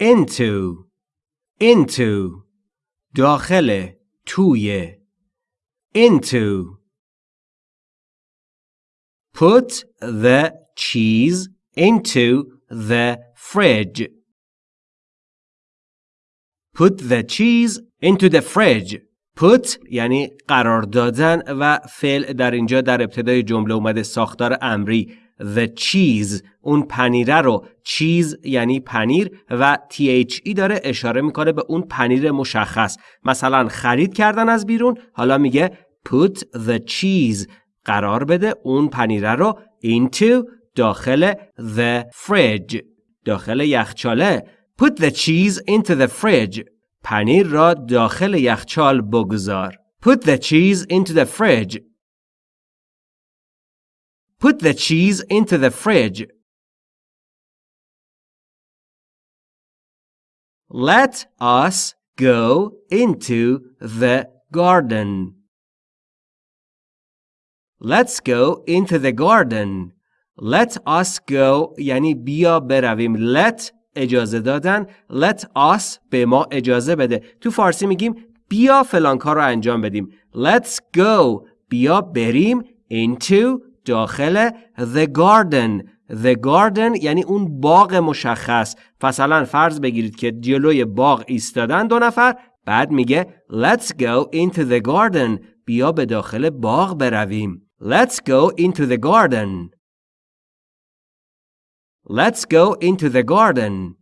into into داخل توی into Put the cheese into the fridge. Put the cheese into the fridge. Put یعنی قرار دادن و فعل در اینجا در ابتدای جمله اومده ساختار امری the cheese. اون پنیره رو. چیز یعنی پنیر و THE داره اشاره می‌کنه به اون پنیر مشخص. مثلا خرید کردن از بیرون حالا میگه put the cheese. قرار بده اون پنیره رو into داخل the fridge. داخل یخچاله. put the cheese into the fridge. پنیر را داخل یخچال بگذار. put the cheese into the fridge. put the cheese into the fridge let us go into the garden Let's go into the garden. Let us go یعنی بیا برویم. Let اجازه دادن. Let us به ما اجازه بده. تو فارسی میگیم بیا فلان کار رو انجام بدیم. Let's go. بیا بریم into داخل the garden. The garden یعنی اون باغ مشخص. مثلا فرض بگیرید که جلوی باغ ایستادن دو نفر بعد میگه Let's go into the garden. بیا به داخل باغ برویم. Let's go into the garden. Let's go into the garden.